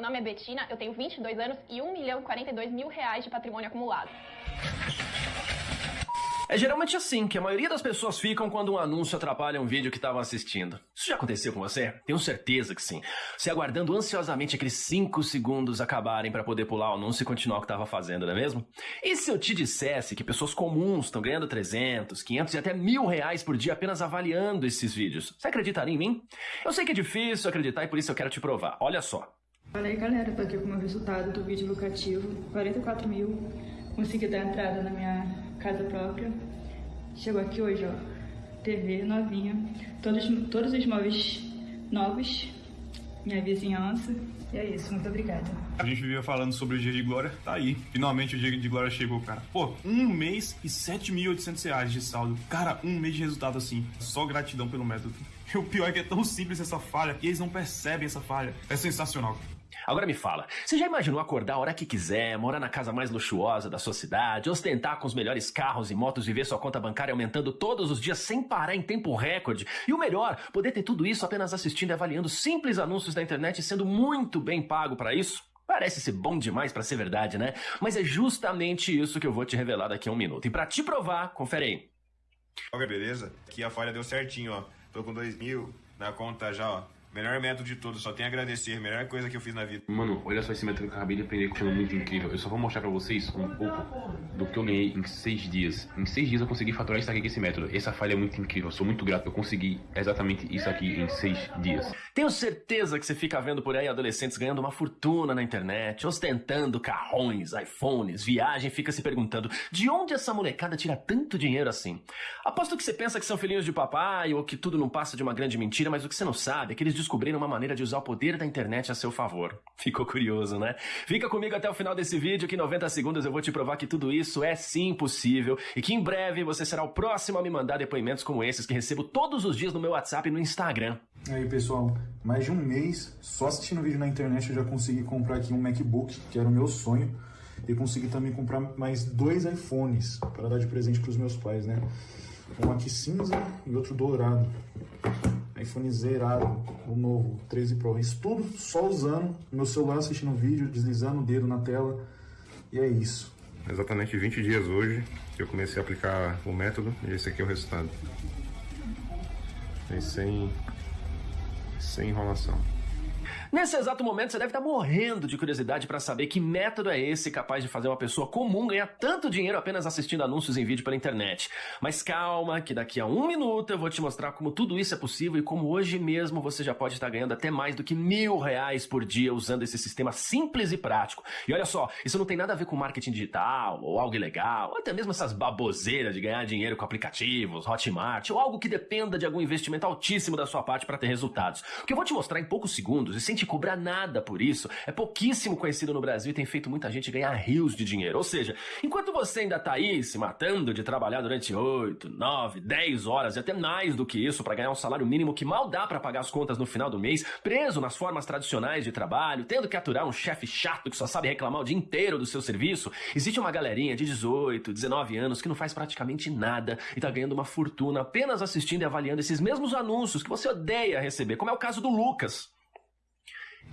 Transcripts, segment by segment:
Meu nome é Betina, eu tenho 22 anos e 1 milhão e 42 mil reais de patrimônio acumulado. É geralmente assim que a maioria das pessoas ficam quando um anúncio atrapalha um vídeo que estavam assistindo. Isso já aconteceu com você? Tenho certeza que sim. Você aguardando ansiosamente aqueles 5 segundos acabarem para poder pular o anúncio e continuar o que estava fazendo, não é mesmo? E se eu te dissesse que pessoas comuns estão ganhando 300, 500 e até mil reais por dia apenas avaliando esses vídeos? Você acreditaria em mim? Eu sei que é difícil acreditar e por isso eu quero te provar. Olha só. Fala aí galera, tô aqui com o meu resultado do vídeo lucrativo, 44 mil, consegui dar entrada na minha casa própria. Chegou aqui hoje, ó, TV novinha, todos, todos os móveis novos, minha vizinhança. E é isso, muito obrigada. A gente vivia falando sobre o dia de glória, tá aí. Finalmente o dia de glória chegou, cara. Pô, um mês e 7.800 reais de saldo. Cara, um mês de resultado assim. Só gratidão pelo método. E o pior é que é tão simples essa falha e eles não percebem essa falha. É sensacional. Agora me fala, você já imaginou acordar a hora que quiser, morar na casa mais luxuosa da sua cidade, ostentar com os melhores carros e motos e ver sua conta bancária aumentando todos os dias sem parar em tempo recorde? E o melhor, poder ter tudo isso apenas assistindo e avaliando simples anúncios da internet e sendo muito bem pago para isso? Parece ser bom demais para ser verdade, né? Mas é justamente isso que eu vou te revelar daqui a um minuto. E para te provar, confere aí. Ok, beleza? Aqui a falha deu certinho, ó. Tô com dois mil na conta já, ó. Melhor método de todos, só tenho a agradecer. Melhor coisa que eu fiz na vida. Mano, olha só esse método que eu acabei de aprender que é muito incrível. Eu só vou mostrar pra vocês um pouco do que eu ganhei em seis dias. Em seis dias eu consegui faturar isso aqui com esse método. Essa falha é muito incrível, eu sou muito grato. Eu consegui exatamente isso aqui em seis dias. Tenho certeza que você fica vendo por aí adolescentes ganhando uma fortuna na internet, ostentando carrões, iPhones, viagem, fica se perguntando de onde essa molecada tira tanto dinheiro assim. Aposto que você pensa que são filhinhos de papai ou que tudo não passa de uma grande mentira, mas o que você não sabe é que eles descobriram uma maneira de usar o poder da internet a seu favor. Ficou curioso, né? Fica comigo até o final desse vídeo que em 90 segundos eu vou te provar que tudo isso é sim possível e que em breve você será o próximo a me mandar depoimentos como esses que recebo todos os dias no meu WhatsApp e no Instagram. Aí pessoal, mais de um mês só assistindo vídeo na internet eu já consegui comprar aqui um MacBook, que era o meu sonho, e consegui também comprar mais dois iPhones para dar de presente para os meus pais, né? Um aqui cinza e outro dourado iPhone zerado, o novo 13 Pro. Isso tudo só usando meu celular, assistindo vídeo, deslizando o dedo na tela. E é isso. Exatamente 20 dias hoje que eu comecei a aplicar o método e esse aqui é o resultado. E sem, sem enrolação. Nesse exato momento, você deve estar morrendo de curiosidade para saber que método é esse capaz de fazer uma pessoa comum ganhar tanto dinheiro apenas assistindo anúncios em vídeo pela internet. Mas calma, que daqui a um minuto eu vou te mostrar como tudo isso é possível e como hoje mesmo você já pode estar ganhando até mais do que mil reais por dia usando esse sistema simples e prático. E olha só, isso não tem nada a ver com marketing digital ou algo ilegal, ou até mesmo essas baboseiras de ganhar dinheiro com aplicativos, Hotmart, ou algo que dependa de algum investimento altíssimo da sua parte para ter resultados. O que eu vou te mostrar em poucos segundos e sem te cobrar nada por isso, é pouquíssimo conhecido no Brasil e tem feito muita gente ganhar rios de dinheiro. Ou seja, enquanto você ainda tá aí se matando de trabalhar durante 8, 9, 10 horas e até mais do que isso para ganhar um salário mínimo que mal dá para pagar as contas no final do mês, preso nas formas tradicionais de trabalho, tendo que aturar um chefe chato que só sabe reclamar o dia inteiro do seu serviço, existe uma galerinha de 18, 19 anos que não faz praticamente nada e tá ganhando uma fortuna apenas assistindo e avaliando esses mesmos anúncios que você odeia receber, como é o caso do Lucas.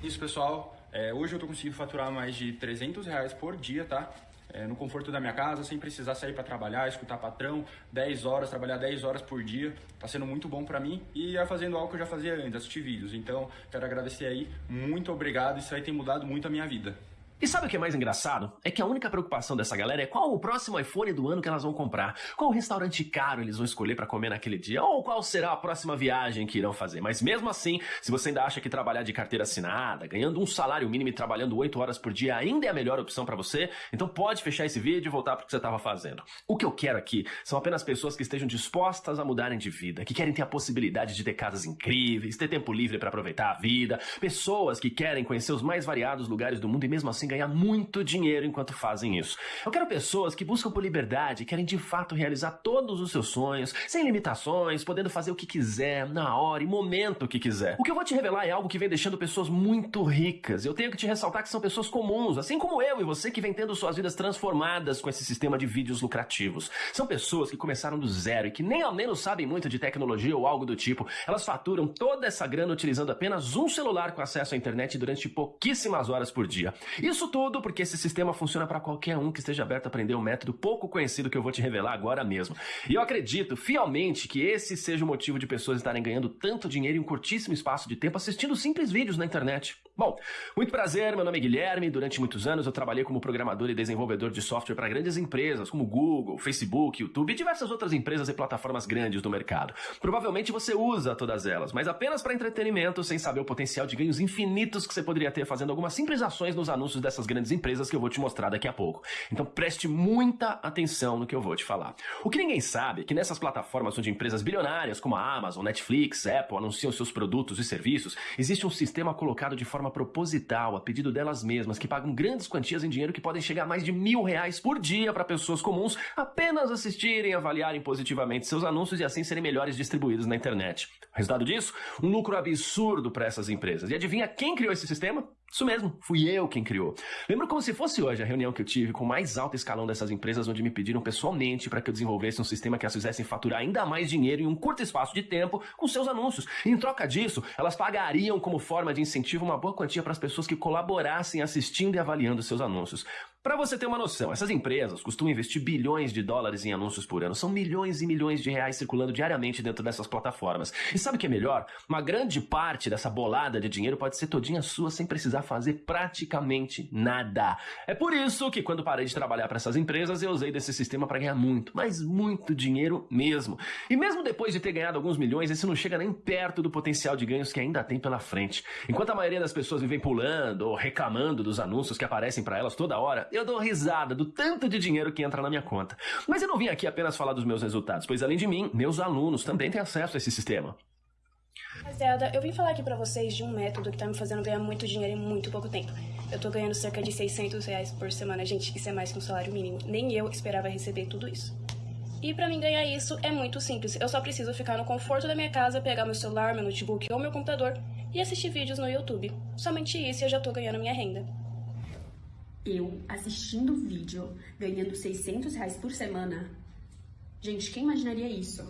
Isso, pessoal. É, hoje eu tô conseguindo faturar mais de 300 reais por dia, tá? É, no conforto da minha casa, sem precisar sair para trabalhar, escutar patrão, 10 horas, trabalhar 10 horas por dia. Tá sendo muito bom para mim e é fazendo algo que eu já fazia antes, assistir vídeos. Então, quero agradecer aí. Muito obrigado. Isso aí tem mudado muito a minha vida. E sabe o que é mais engraçado? É que a única preocupação dessa galera é qual o próximo iPhone do ano que elas vão comprar, qual restaurante caro eles vão escolher para comer naquele dia, ou qual será a próxima viagem que irão fazer. Mas mesmo assim, se você ainda acha que trabalhar de carteira assinada, ganhando um salário mínimo e trabalhando 8 horas por dia ainda é a melhor opção para você, então pode fechar esse vídeo e voltar para o que você estava fazendo. O que eu quero aqui são apenas pessoas que estejam dispostas a mudarem de vida, que querem ter a possibilidade de ter casas incríveis, ter tempo livre para aproveitar a vida, pessoas que querem conhecer os mais variados lugares do mundo e mesmo assim ganhar muito dinheiro enquanto fazem isso. Eu quero pessoas que buscam por liberdade, querem de fato realizar todos os seus sonhos, sem limitações, podendo fazer o que quiser, na hora e momento que quiser. O que eu vou te revelar é algo que vem deixando pessoas muito ricas. Eu tenho que te ressaltar que são pessoas comuns, assim como eu e você que vem tendo suas vidas transformadas com esse sistema de vídeos lucrativos. São pessoas que começaram do zero e que nem ao menos sabem muito de tecnologia ou algo do tipo. Elas faturam toda essa grana utilizando apenas um celular com acesso à internet durante pouquíssimas horas por dia. Isso tudo porque esse sistema funciona para qualquer um que esteja aberto a aprender um método pouco conhecido que eu vou te revelar agora mesmo. E eu acredito fielmente que esse seja o motivo de pessoas estarem ganhando tanto dinheiro em um curtíssimo espaço de tempo assistindo simples vídeos na internet. Bom, muito prazer, meu nome é Guilherme. Durante muitos anos eu trabalhei como programador e desenvolvedor de software para grandes empresas como Google, Facebook, YouTube e diversas outras empresas e plataformas grandes do mercado. Provavelmente você usa todas elas, mas apenas para entretenimento, sem saber o potencial de ganhos infinitos que você poderia ter fazendo algumas simples ações nos anúncios dessas grandes empresas que eu vou te mostrar daqui a pouco. Então preste muita atenção no que eu vou te falar. O que ninguém sabe é que nessas plataformas onde empresas bilionárias como a Amazon, Netflix, Apple anunciam seus produtos e serviços, existe um sistema colocado de forma proposital, a pedido delas mesmas, que pagam grandes quantias em dinheiro que podem chegar a mais de mil reais por dia para pessoas comuns apenas assistirem e avaliarem positivamente seus anúncios e assim serem melhores distribuídos na internet. O resultado disso? Um lucro absurdo para essas empresas. E adivinha quem criou esse sistema? Isso mesmo, fui eu quem criou. Lembro como se fosse hoje a reunião que eu tive com o mais alto escalão dessas empresas, onde me pediram pessoalmente para que eu desenvolvesse um sistema que as fizessem faturar ainda mais dinheiro em um curto espaço de tempo com seus anúncios. E em troca disso, elas pagariam como forma de incentivo uma boa quantia para as pessoas que colaborassem assistindo e avaliando seus anúncios. Para você ter uma noção, essas empresas costumam investir bilhões de dólares em anúncios por ano. São milhões e milhões de reais circulando diariamente dentro dessas plataformas. E sabe o que é melhor? Uma grande parte dessa bolada de dinheiro pode ser todinha sua sem precisar fazer praticamente nada. É por isso que quando parei de trabalhar para essas empresas, eu usei desse sistema para ganhar muito, mas muito dinheiro mesmo. E mesmo depois de ter ganhado alguns milhões, esse não chega nem perto do potencial de ganhos que ainda tem pela frente. Enquanto a maioria das pessoas vivem pulando ou reclamando dos anúncios que aparecem para elas toda hora, eu dou risada do tanto de dinheiro que entra na minha conta. Mas eu não vim aqui apenas falar dos meus resultados, pois além de mim, meus alunos também têm acesso a esse sistema. Rapaziada, eu vim falar aqui pra vocês de um método que tá me fazendo ganhar muito dinheiro em muito pouco tempo. Eu tô ganhando cerca de 600 reais por semana. Gente, isso é mais que um salário mínimo. Nem eu esperava receber tudo isso. E pra mim ganhar isso é muito simples. Eu só preciso ficar no conforto da minha casa, pegar meu celular, meu notebook ou meu computador e assistir vídeos no YouTube. Somente isso eu já tô ganhando minha renda. Eu assistindo vídeo, ganhando 600 reais por semana. Gente, quem imaginaria isso?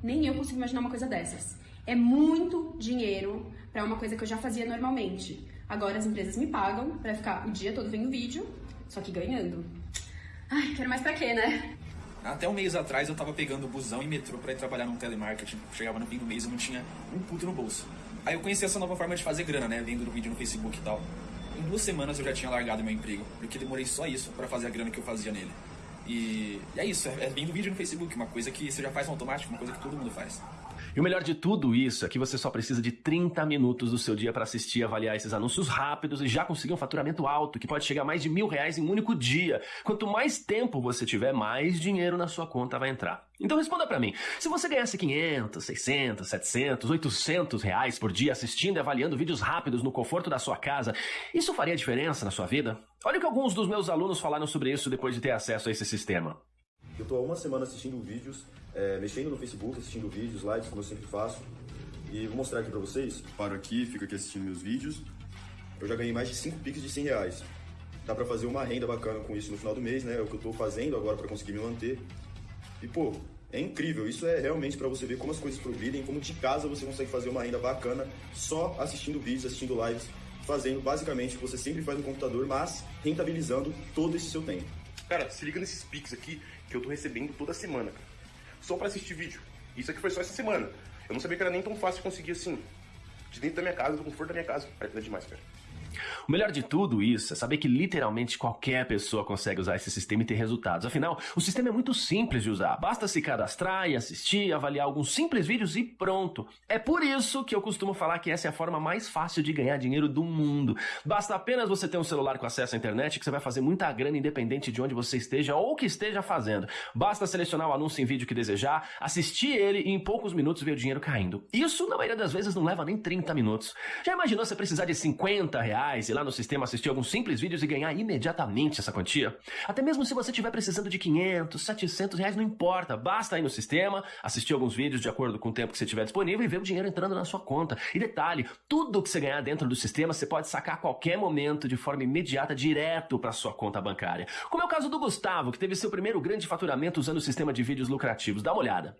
Nem eu consigo imaginar uma coisa dessas. É muito dinheiro para uma coisa que eu já fazia normalmente. Agora as empresas me pagam para ficar o dia todo vendo vídeo, só que ganhando. Ai, quero mais pra quê, né? Até um mês atrás eu tava pegando busão e metrô para ir trabalhar no telemarketing. Chegava no fim do mês e não tinha um puto no bolso. Aí eu conheci essa nova forma de fazer grana, né? Vendo vídeo no Facebook e tal. Em duas semanas eu já tinha largado meu emprego, porque demorei só isso para fazer a grana que eu fazia nele. E, é isso, é, é vendo vídeo no Facebook, uma coisa que você já faz no automático, uma coisa que todo mundo faz. E o melhor de tudo isso é que você só precisa de 30 minutos do seu dia para assistir e avaliar esses anúncios rápidos e já conseguir um faturamento alto, que pode chegar a mais de mil reais em um único dia. Quanto mais tempo você tiver, mais dinheiro na sua conta vai entrar. Então responda para mim, se você ganhasse 500, 600, 700, 800 reais por dia assistindo e avaliando vídeos rápidos no conforto da sua casa, isso faria diferença na sua vida? Olha o que alguns dos meus alunos falaram sobre isso depois de ter acesso a esse sistema. Eu tô há uma semana assistindo vídeos, é, mexendo no Facebook, assistindo vídeos, lives, como eu sempre faço. E vou mostrar aqui pra vocês. Paro aqui, fico aqui assistindo meus vídeos. Eu já ganhei mais de 5 piques de 100 reais. Dá pra fazer uma renda bacana com isso no final do mês, né? É o que eu tô fazendo agora pra conseguir me manter. E, pô, é incrível. Isso é realmente pra você ver como as coisas progridem, como de casa você consegue fazer uma renda bacana só assistindo vídeos, assistindo lives, fazendo basicamente o que você sempre faz no computador, mas rentabilizando todo esse seu tempo. Cara, se liga nesses pics aqui que eu tô recebendo toda semana, cara. Só pra assistir vídeo. Isso aqui foi só essa semana. Eu não sabia que era nem tão fácil conseguir assim. De dentro da minha casa, do conforto da minha casa. É demais, cara. O melhor de tudo isso é saber que literalmente qualquer pessoa consegue usar esse sistema e ter resultados. Afinal, o sistema é muito simples de usar. Basta se cadastrar e assistir, avaliar alguns simples vídeos e pronto. É por isso que eu costumo falar que essa é a forma mais fácil de ganhar dinheiro do mundo. Basta apenas você ter um celular com acesso à internet que você vai fazer muita grana independente de onde você esteja ou o que esteja fazendo. Basta selecionar o anúncio em vídeo que desejar, assistir ele e em poucos minutos ver o dinheiro caindo. Isso, na maioria das vezes, não leva nem 30 minutos. Já imaginou você precisar de 50 reais? Reais, lá no sistema assistir alguns simples vídeos e ganhar imediatamente essa quantia? Até mesmo se você estiver precisando de 500, 700 reais, não importa. Basta ir no sistema, assistir alguns vídeos de acordo com o tempo que você tiver disponível e ver o dinheiro entrando na sua conta. E detalhe, tudo que você ganhar dentro do sistema você pode sacar a qualquer momento de forma imediata direto para sua conta bancária. Como é o caso do Gustavo, que teve seu primeiro grande faturamento usando o sistema de vídeos lucrativos. Dá uma olhada.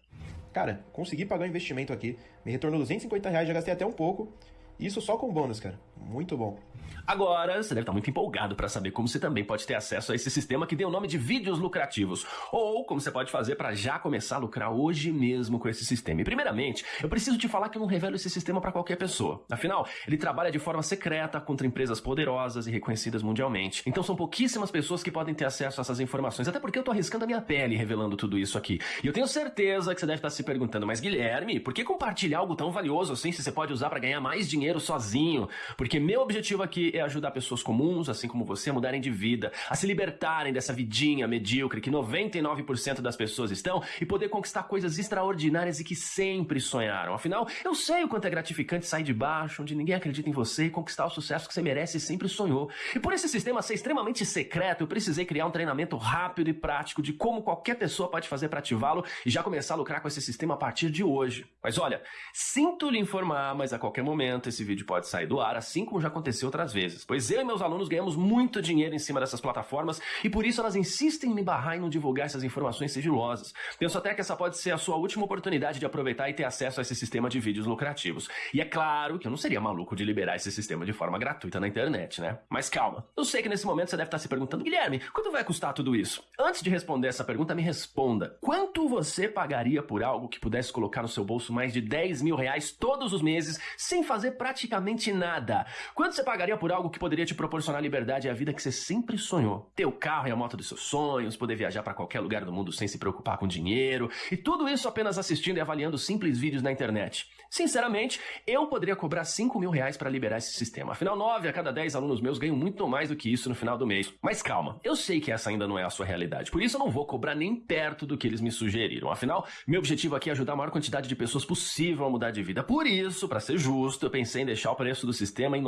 Cara, consegui pagar o investimento aqui, me retornou 250 reais, já gastei até um pouco. Isso só com bônus, cara. Muito bom. Agora, você deve estar muito empolgado para saber como você também pode ter acesso a esse sistema que deu o nome de vídeos lucrativos. Ou como você pode fazer para já começar a lucrar hoje mesmo com esse sistema. E primeiramente, eu preciso te falar que eu não revelo esse sistema para qualquer pessoa. Afinal, ele trabalha de forma secreta contra empresas poderosas e reconhecidas mundialmente. Então são pouquíssimas pessoas que podem ter acesso a essas informações, até porque eu tô arriscando a minha pele revelando tudo isso aqui. E eu tenho certeza que você deve estar se perguntando, mas Guilherme, por que compartilhar algo tão valioso assim se você pode usar para ganhar mais dinheiro sozinho? Porque meu objetivo aqui é ajudar pessoas comuns, assim como você, a mudarem de vida, a se libertarem dessa vidinha medíocre que 99% das pessoas estão e poder conquistar coisas extraordinárias e que sempre sonharam. Afinal, eu sei o quanto é gratificante sair de baixo, onde ninguém acredita em você e conquistar o sucesso que você merece e sempre sonhou. E por esse sistema ser extremamente secreto, eu precisei criar um treinamento rápido e prático de como qualquer pessoa pode fazer para ativá-lo e já começar a lucrar com esse sistema a partir de hoje. Mas olha, sinto lhe informar, mas a qualquer momento esse vídeo pode sair do ar, assim como já aconteceu outras vezes pois eu e meus alunos ganhamos muito dinheiro em cima dessas plataformas e por isso elas insistem em me barrar e não divulgar essas informações sigilosas. Penso até que essa pode ser a sua última oportunidade de aproveitar e ter acesso a esse sistema de vídeos lucrativos. E é claro que eu não seria maluco de liberar esse sistema de forma gratuita na internet, né? Mas calma, eu sei que nesse momento você deve estar se perguntando, Guilherme, quanto vai custar tudo isso? Antes de responder essa pergunta, me responda: quanto você pagaria por algo que pudesse colocar no seu bolso mais de 10 mil reais todos os meses sem fazer praticamente nada? Quanto você pagaria por algo que poderia te proporcionar liberdade e a vida que você sempre sonhou. Ter o carro e a moto dos seus sonhos, poder viajar para qualquer lugar do mundo sem se preocupar com dinheiro, e tudo isso apenas assistindo e avaliando simples vídeos na internet. Sinceramente, eu poderia cobrar 5 mil reais para liberar esse sistema. Afinal, 9 a cada 10 alunos meus ganham muito mais do que isso no final do mês. Mas calma, eu sei que essa ainda não é a sua realidade, por isso eu não vou cobrar nem perto do que eles me sugeriram. Afinal, meu objetivo aqui é ajudar a maior quantidade de pessoas possível a mudar de vida. Por isso, para ser justo, eu pensei em deixar o preço do sistema em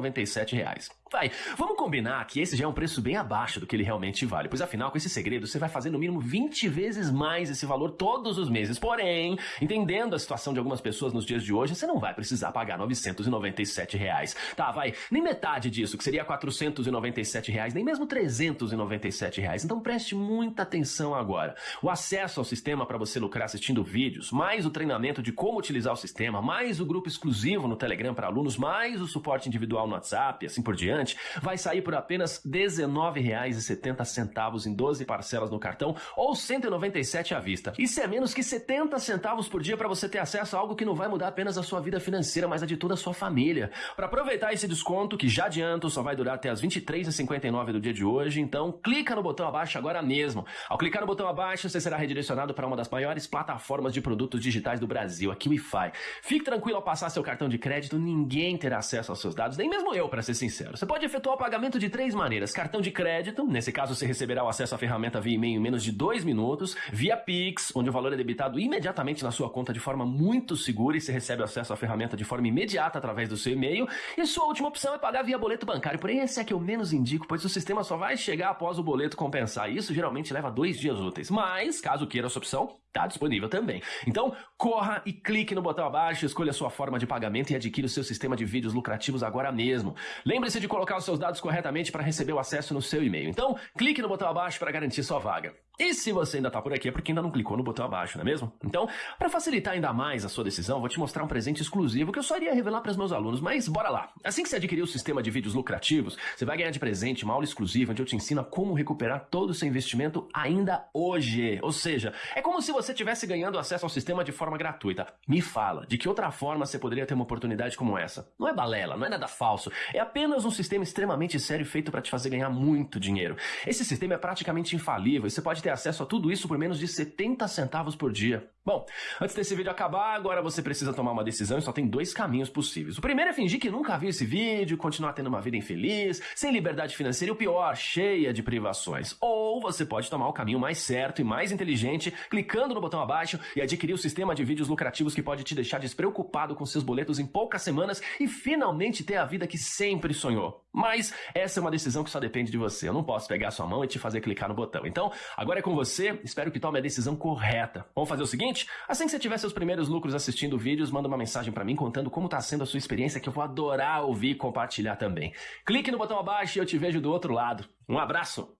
997 reais. Vai, vamos combinar que esse já é um preço bem abaixo do que ele realmente vale, pois afinal, com esse segredo, você vai fazer no mínimo 20 vezes mais esse valor todos os meses. Porém, entendendo a situação de algumas pessoas nos dias de hoje, você não vai precisar pagar 997 reais. Tá, vai, nem metade disso, que seria 497 reais, nem mesmo 397 reais. Então preste muita atenção agora. O acesso ao sistema para você lucrar assistindo vídeos, mais o treinamento de como utilizar o sistema, mais o grupo exclusivo no Telegram para alunos, mais o suporte individual no WhatsApp, assim por diante vai sair por apenas R$ 19,70 em 12 parcelas no cartão ou R$ 197 à vista. Isso é menos que 70 centavos por dia para você ter acesso a algo que não vai mudar apenas a sua vida financeira, mas a de toda a sua família. Para aproveitar esse desconto, que já adianto, só vai durar até as 23h59 do dia de hoje, então clica no botão abaixo agora mesmo. Ao clicar no botão abaixo, você será redirecionado para uma das maiores plataformas de produtos digitais do Brasil, a KiwiFi. Fique tranquilo ao passar seu cartão de crédito, ninguém terá acesso aos seus dados, nem mesmo eu, para ser sincero. Você pode efetuar o pagamento de três maneiras: cartão de crédito, nesse caso você receberá o acesso à ferramenta via e-mail em menos de dois minutos, via Pix, onde o valor é debitado imediatamente na sua conta de forma muito segura e você recebe acesso à ferramenta de forma imediata através do seu e-mail. E sua última opção é pagar via boleto bancário, porém esse é que eu menos indico, pois o sistema só vai chegar após o boleto compensar. Isso geralmente leva dois dias úteis. Mas, caso queira essa opção, Está disponível também. Então, corra e clique no botão abaixo, escolha a sua forma de pagamento e adquira o seu sistema de vídeos lucrativos agora mesmo. Lembre-se de colocar os seus dados corretamente para receber o acesso no seu e-mail. Então, clique no botão abaixo para garantir sua vaga. E se você ainda está por aqui é porque ainda não clicou no botão abaixo, não é mesmo? Então, para facilitar ainda mais a sua decisão, vou te mostrar um presente exclusivo que eu só iria revelar para os meus alunos, mas bora lá. Assim que você adquirir o sistema de vídeos lucrativos, você vai ganhar de presente uma aula exclusiva onde eu te ensino como recuperar todo o seu investimento ainda hoje. Ou seja, é como se você estivesse ganhando acesso ao sistema de forma gratuita. Me fala, de que outra forma você poderia ter uma oportunidade como essa? Não é balela, não é nada falso. É apenas um sistema extremamente sério feito para te fazer ganhar muito dinheiro. Esse sistema é praticamente infalível e você pode ter acesso a tudo isso por menos de 70 centavos por dia. Bom, antes desse vídeo acabar, agora você precisa tomar uma decisão e só tem dois caminhos possíveis. O primeiro é fingir que nunca viu esse vídeo, continuar tendo uma vida infeliz, sem liberdade financeira e o pior, cheia de privações. Ou você pode tomar o caminho mais certo e mais inteligente, clicando no botão abaixo e adquirir o sistema de vídeos lucrativos que pode te deixar despreocupado com seus boletos em poucas semanas e finalmente ter a vida que sempre sonhou. Mas essa é uma decisão que só depende de você. Eu não posso pegar sua mão e te fazer clicar no botão. Então, agora é com você. Espero que tome a decisão correta. Vamos fazer o seguinte? Assim que você tiver seus primeiros lucros assistindo vídeos, manda uma mensagem para mim contando como tá sendo a sua experiência que eu vou adorar ouvir e compartilhar também. Clique no botão abaixo e eu te vejo do outro lado. Um abraço.